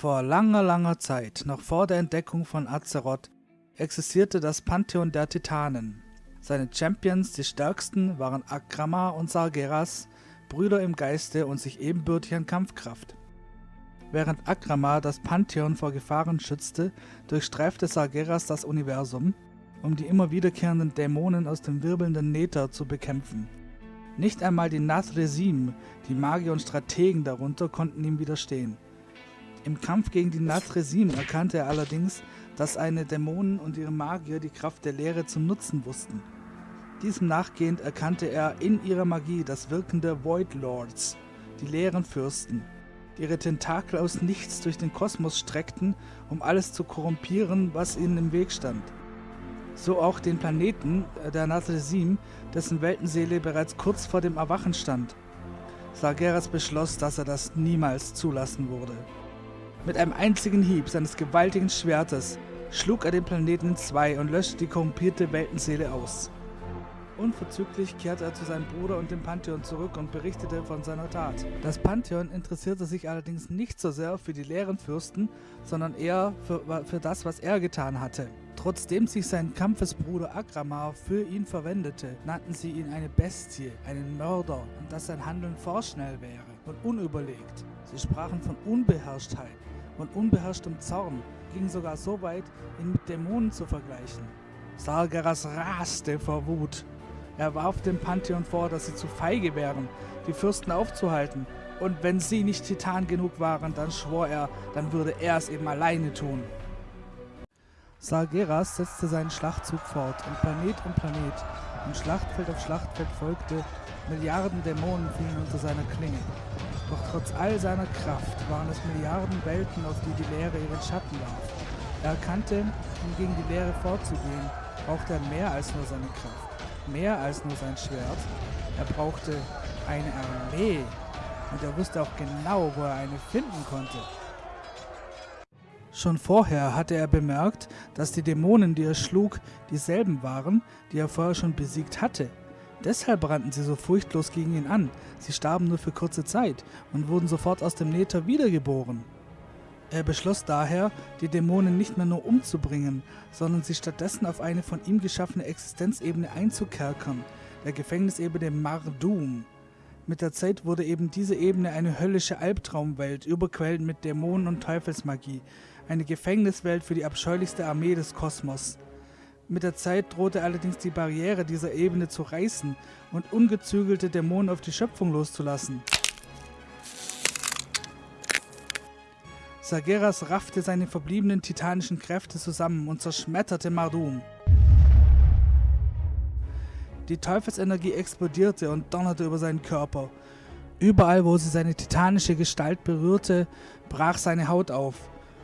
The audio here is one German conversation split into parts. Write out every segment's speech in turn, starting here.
Vor langer, langer Zeit, noch vor der Entdeckung von Azeroth, existierte das Pantheon der Titanen. Seine Champions, die stärksten, waren Akrama und Sargeras, Brüder im Geiste und sich ebenbürtig an Kampfkraft. Während Akrama das Pantheon vor Gefahren schützte, durchstreifte Sargeras das Universum, um die immer wiederkehrenden Dämonen aus dem wirbelnden Nether zu bekämpfen. Nicht einmal die Nathresim, die Magier und Strategen darunter, konnten ihm widerstehen. Im Kampf gegen die Nathresim erkannte er allerdings, dass eine Dämonen und ihre Magier die Kraft der Lehre zu nutzen wussten. Diesem nachgehend erkannte er in ihrer Magie das Wirken der Void Lords, die leeren Fürsten, die ihre Tentakel aus nichts durch den Kosmos streckten, um alles zu korrumpieren, was ihnen im Weg stand. So auch den Planeten, äh, der Nathresim, dessen Weltenseele bereits kurz vor dem Erwachen stand. Sargeras beschloss, dass er das niemals zulassen würde. Mit einem einzigen Hieb seines gewaltigen Schwertes schlug er den Planeten in zwei und löschte die korrumpierte Weltenseele aus. Unverzüglich kehrte er zu seinem Bruder und dem Pantheon zurück und berichtete von seiner Tat. Das Pantheon interessierte sich allerdings nicht so sehr für die leeren Fürsten, sondern eher für, für das, was er getan hatte. Trotzdem sich sein Kampfesbruder Agramar für ihn verwendete, nannten sie ihn eine Bestie, einen Mörder und dass sein Handeln vorschnell wäre und unüberlegt. Sie sprachen von Unbeherrschtheit und unbeherrschtem Zorn, gingen sogar so weit, ihn mit Dämonen zu vergleichen. Sargeras raste vor Wut er warf dem Pantheon vor, dass sie zu feige wären, die Fürsten aufzuhalten. Und wenn sie nicht Titan genug waren, dann schwor er, dann würde er es eben alleine tun. Sargeras setzte seinen Schlachtzug fort und Planet um Planet und Schlachtfeld auf Schlachtfeld folgte, Milliarden Dämonen fielen unter seiner Klinge. Doch trotz all seiner Kraft waren es Milliarden Welten, auf die die Leere ihren Schatten warf. Er erkannte, um gegen die Leere vorzugehen, brauchte er mehr als nur seine Kraft mehr als nur sein Schwert. Er brauchte eine Armee und er wusste auch genau, wo er eine finden konnte. Schon vorher hatte er bemerkt, dass die Dämonen, die er schlug, dieselben waren, die er vorher schon besiegt hatte. Deshalb brannten sie so furchtlos gegen ihn an. Sie starben nur für kurze Zeit und wurden sofort aus dem Nether wiedergeboren. Er beschloss daher, die Dämonen nicht mehr nur umzubringen, sondern sie stattdessen auf eine von ihm geschaffene Existenzebene einzukerkern, der Gefängnisebene Mardum. Mit der Zeit wurde eben diese Ebene eine höllische Albtraumwelt, überquellend mit Dämonen und Teufelsmagie, eine Gefängniswelt für die abscheulichste Armee des Kosmos. Mit der Zeit drohte allerdings die Barriere dieser Ebene zu reißen und ungezügelte Dämonen auf die Schöpfung loszulassen. Sageras raffte seine verbliebenen titanischen Kräfte zusammen und zerschmetterte Mardum. Die Teufelsenergie explodierte und donnerte über seinen Körper. Überall, wo sie seine titanische Gestalt berührte, brach seine Haut auf.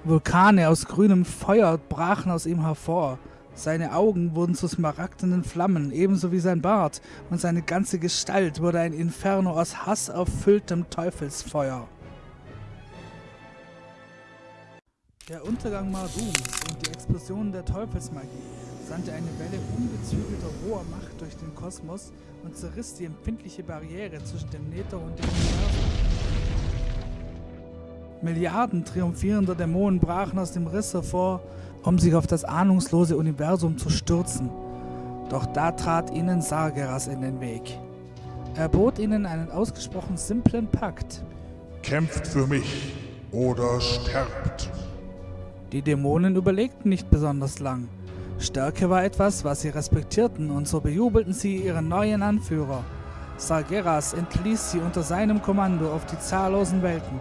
Vulkane aus grünem Feuer brachen aus ihm hervor. Seine Augen wurden zu smaragdenen Flammen, ebenso wie sein Bart, und seine ganze Gestalt wurde ein Inferno aus hasserfülltem Teufelsfeuer. Der Untergang Mardums und die Explosion der Teufelsmagie sandte eine Welle ungezügelter roher Macht durch den Kosmos und zerriss die empfindliche Barriere zwischen dem Nether und dem Universum. Milliarden triumphierender Dämonen brachen aus dem Riss hervor, um sich auf das ahnungslose Universum zu stürzen. Doch da trat ihnen Sargeras in den Weg. Er bot ihnen einen ausgesprochen simplen Pakt. Kämpft für mich oder sterbt. Die Dämonen überlegten nicht besonders lang. Stärke war etwas, was sie respektierten, und so bejubelten sie ihren neuen Anführer. Sargeras entließ sie unter seinem Kommando auf die zahllosen Welten,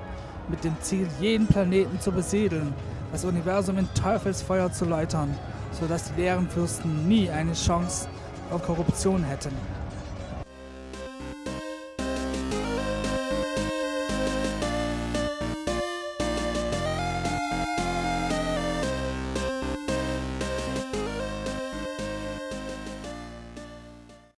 mit dem Ziel, jeden Planeten zu besiedeln, das Universum in Teufelsfeuer zu läutern, sodass die leeren Fürsten nie eine Chance auf Korruption hätten.